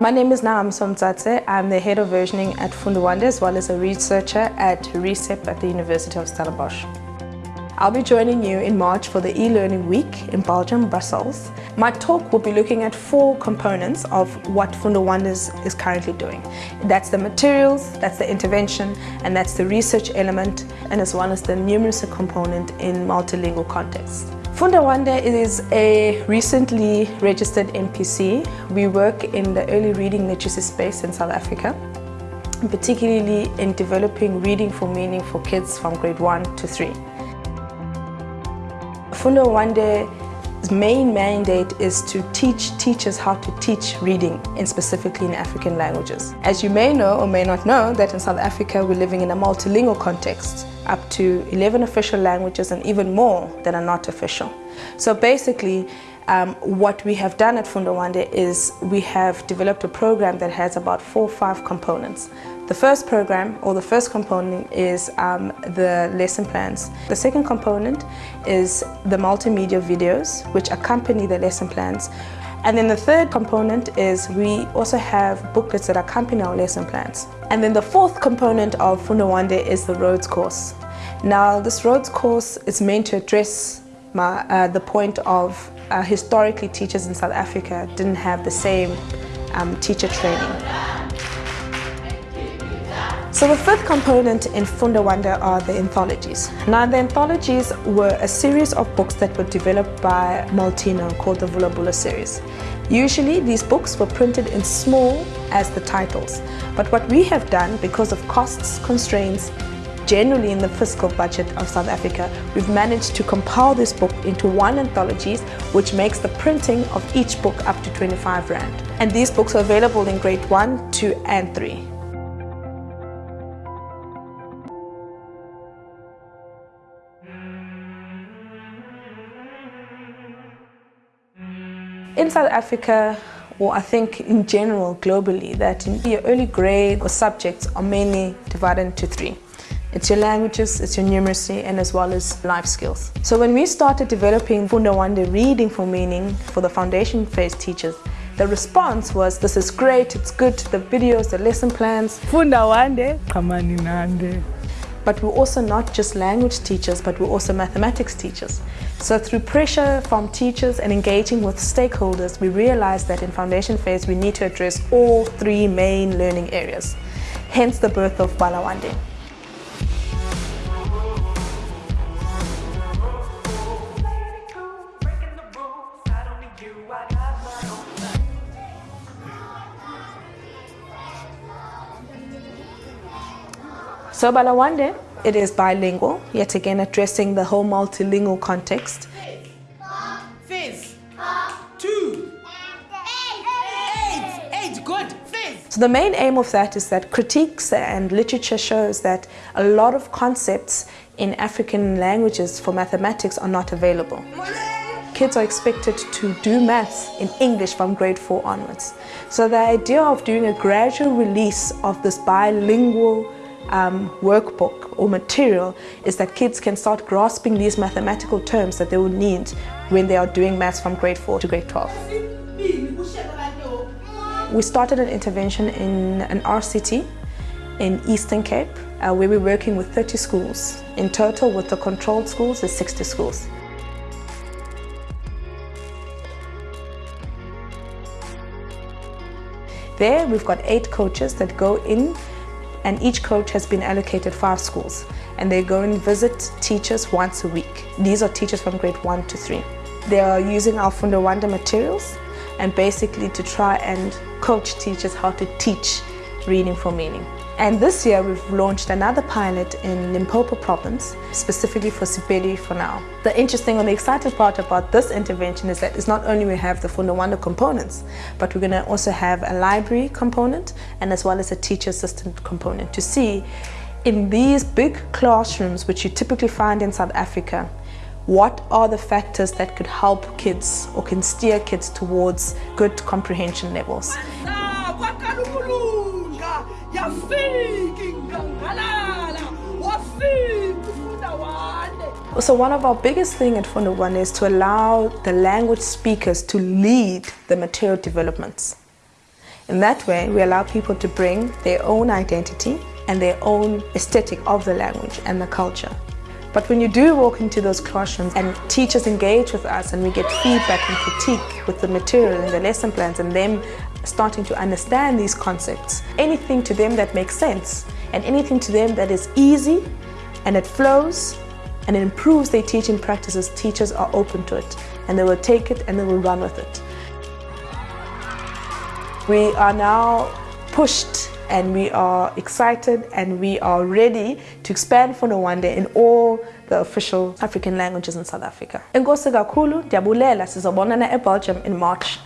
My name is Naam Somtsatse. I'm the head of versioning at Fundawande as well as a researcher at ReSEP at the University of Stellenbosch. I'll be joining you in March for the e-learning week in Belgium, Brussels. My talk will be looking at four components of what Fundawanders is currently doing. That's the materials, that's the intervention, and that's the research element, and as well as the numeracy component in multilingual context. Fundawande is a recently registered NPC. We work in the early reading literacy space in South Africa, particularly in developing reading for meaning for kids from grade 1 to 3. Fundawande's main mandate is to teach teachers how to teach reading, and specifically in African languages. As you may know or may not know that in South Africa we're living in a multilingual context, up to 11 official languages and even more that are not official. So basically, um, what we have done at Fundawande is we have developed a program that has about four or five components. The first program or the first component is um, the lesson plans. The second component is the multimedia videos which accompany the lesson plans. And then the third component is we also have booklets that accompany our lesson plans. And then the fourth component of Fundawande is the roads course. Now this roads course is meant to address my, uh, the point of uh, historically teachers in South Africa didn't have the same um, teacher training. So the fifth component in Fundawande are the anthologies. Now the anthologies were a series of books that were developed by Molteno called the Vula series. Usually these books were printed in small as the titles, but what we have done because of costs constraints generally in the fiscal budget of South Africa, we've managed to compile this book into one anthology which makes the printing of each book up to 25 Rand. And these books are available in grade 1, 2 and 3. In South Africa, or I think in general globally, that in your early grade or subjects are mainly divided into three. It's your languages, it's your numeracy, and as well as life skills. So when we started developing Funda Fundawande reading for meaning for the foundation phase teachers, the response was, this is great, it's good, the videos, the lesson plans. Fundawande, kamani nande. But we're also not just language teachers, but we're also mathematics teachers. So through pressure from teachers and engaging with stakeholders, we realized that in foundation phase, we need to address all three main learning areas. Hence the birth of Balawande. So Balawande, it is bilingual, yet again addressing the whole multilingual context. Fizz. Two. Eight. Eight. Good. Fizz. So the main aim of that is that critiques and literature shows that a lot of concepts in African languages for mathematics are not available. Kids are expected to do maths in English from grade 4 onwards. So the idea of doing a gradual release of this bilingual um, workbook or material is that kids can start grasping these mathematical terms that they will need when they are doing maths from grade 4 to grade 12. We started an intervention in an RCT in Eastern Cape uh, where we're working with 30 schools. In total with the controlled schools there's 60 schools. There we've got eight coaches that go in and each coach has been allocated five schools and they go and visit teachers once a week. These are teachers from grade one to three. They are using our Fundawande materials and basically to try and coach teachers how to teach reading for meaning. And this year we've launched another pilot in Limpopo province, specifically for Sepedi for now. The interesting and the exciting part about this intervention is that it's not only we have the Fundawande components, but we're going to also have a library component and as well as a teacher assistant component to see in these big classrooms which you typically find in South Africa, what are the factors that could help kids or can steer kids towards good comprehension levels. So one of our biggest thing at Fundawande is to allow the language speakers to lead the material developments. In that way, we allow people to bring their own identity and their own aesthetic of the language and the culture. But when you do walk into those classrooms and teachers engage with us and we get feedback and critique with the material and the lesson plans and them starting to understand these concepts, anything to them that makes sense and anything to them that is easy and it flows and it improves their teaching practices, teachers are open to it and they will take it and they will run with it. We are now pushed and we are excited and we are ready to expand for Nwande in all the official African languages in South Africa. Enkosi kakhulu, ndiyabulela, sizobonana eBelgium in March.